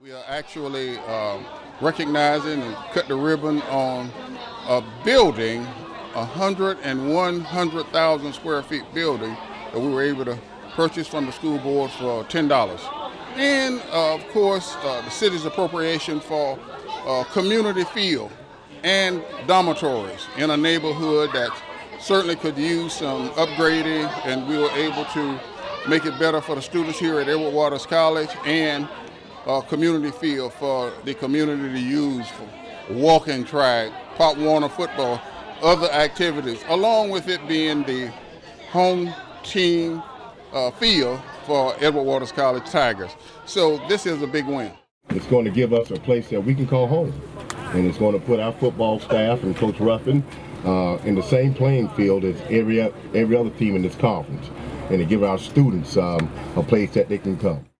We are actually uh, recognizing and cut the ribbon on a building, a hundred and one hundred thousand square feet building that we were able to purchase from the school board for ten dollars, and uh, of course uh, the city's appropriation for uh, community field and dormitories in a neighborhood that certainly could use some upgrading, and we were able to make it better for the students here at Edward Waters College and uh, community field for the community to use for walking track, Pop Warner football, other activities, along with it being the home team uh, field for Edward Waters College Tigers. So this is a big win. It's going to give us a place that we can call home. And it's going to put our football staff and Coach Ruffin uh, in the same playing field as every, every other team in this conference. And to give our students um, a place that they can come.